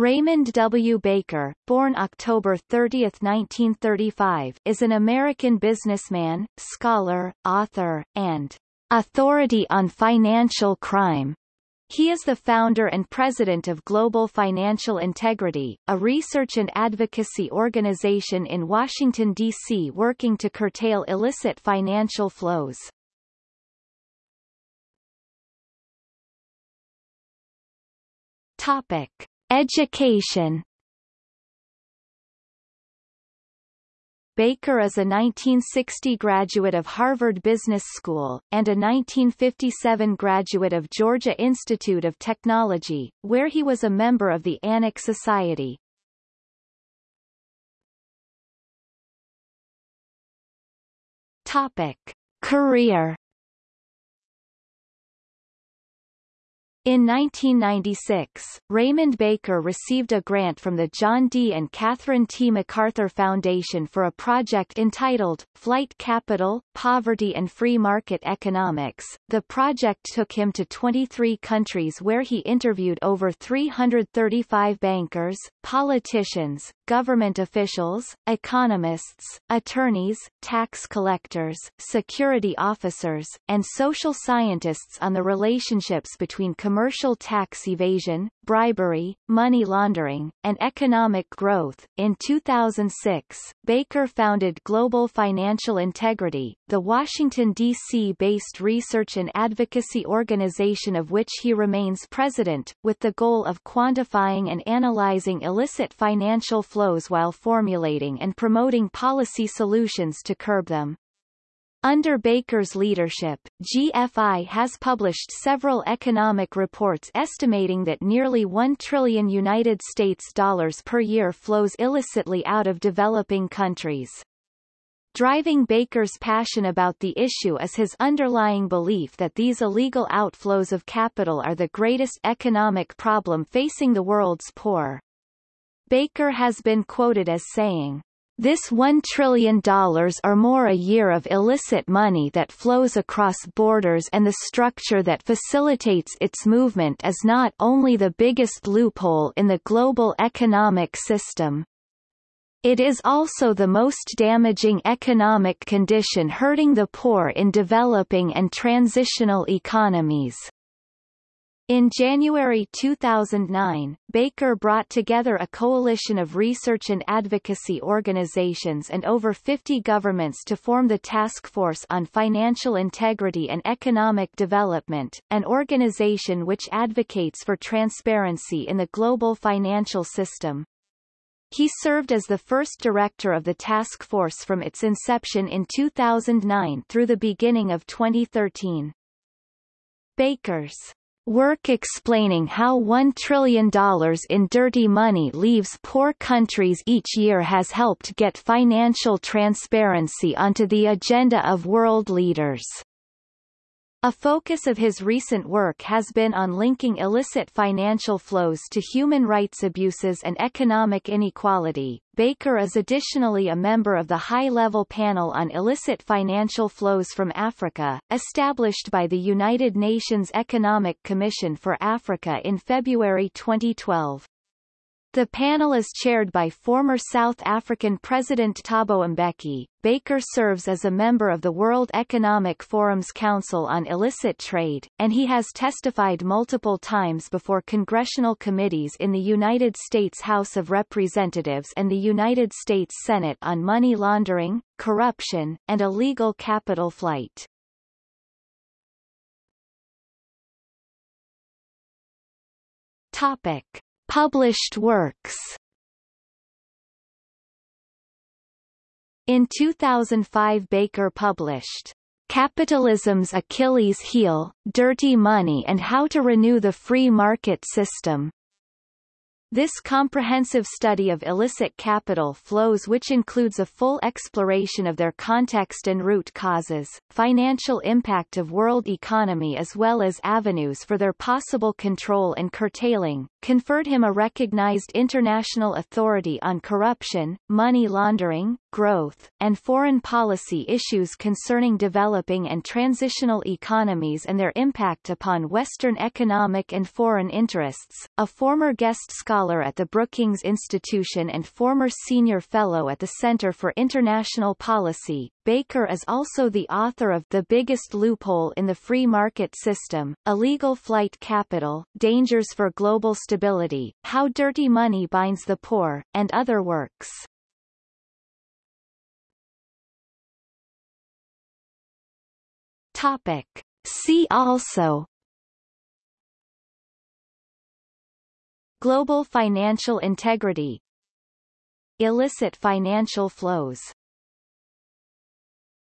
Raymond W. Baker, born October 30, 1935, is an American businessman, scholar, author, and authority on financial crime. He is the founder and president of Global Financial Integrity, a research and advocacy organization in Washington, D.C. working to curtail illicit financial flows. Topic. Education Baker is a 1960 graduate of Harvard Business School, and a 1957 graduate of Georgia Institute of Technology, where he was a member of the ANAK Society. Topic. Career In 1996, Raymond Baker received a grant from the John D. and Catherine T. MacArthur Foundation for a project entitled, Flight Capital, Poverty and Free Market Economics. The project took him to 23 countries where he interviewed over 335 bankers, politicians, government officials, economists, attorneys, tax collectors, security officers, and social scientists on the relationships between commercial tax evasion, bribery, money laundering, and economic growth. In 2006, Baker founded Global Financial Integrity, the Washington, D.C. based research and advocacy organization of which he remains president, with the goal of quantifying and analyzing illicit financial flows while formulating and promoting policy solutions to curb them. Under Baker's leadership, GFI has published several economic reports estimating that nearly 1 trillion United States dollars per year flows illicitly out of developing countries. Driving Baker's passion about the issue is his underlying belief that these illegal outflows of capital are the greatest economic problem facing the world's poor. Baker has been quoted as saying, this $1 trillion or more a year of illicit money that flows across borders and the structure that facilitates its movement is not only the biggest loophole in the global economic system. It is also the most damaging economic condition hurting the poor in developing and transitional economies. In January 2009, Baker brought together a coalition of research and advocacy organizations and over 50 governments to form the Task Force on Financial Integrity and Economic Development, an organization which advocates for transparency in the global financial system. He served as the first director of the task force from its inception in 2009 through the beginning of 2013. Baker's Work explaining how $1 trillion in dirty money leaves poor countries each year has helped get financial transparency onto the agenda of world leaders. A focus of his recent work has been on linking illicit financial flows to human rights abuses and economic inequality. Baker is additionally a member of the High-Level Panel on Illicit Financial Flows from Africa, established by the United Nations Economic Commission for Africa in February 2012. The panel is chaired by former South African President Thabo Mbeki. Baker serves as a member of the World Economic Forum's Council on Illicit Trade, and he has testified multiple times before congressional committees in the United States House of Representatives and the United States Senate on money laundering, corruption, and illegal capital flight. Topic. Published works. In 2005 Baker published Capitalism's Achilles Heel, Dirty Money and How to Renew the Free Market System, this comprehensive study of illicit capital flows which includes a full exploration of their context and root causes, financial impact of world economy as well as avenues for their possible control and curtailing, conferred him a recognized international authority on corruption, money laundering, growth, and foreign policy issues concerning developing and transitional economies and their impact upon Western economic and foreign interests. A former guest scholar at the Brookings Institution and former senior fellow at the Center for International Policy, Baker is also the author of The Biggest Loophole in the Free Market System, Illegal Flight Capital, Dangers for Global Stability, How Dirty Money Binds the Poor, and other works. Topic. See also. Global financial integrity. Illicit financial flows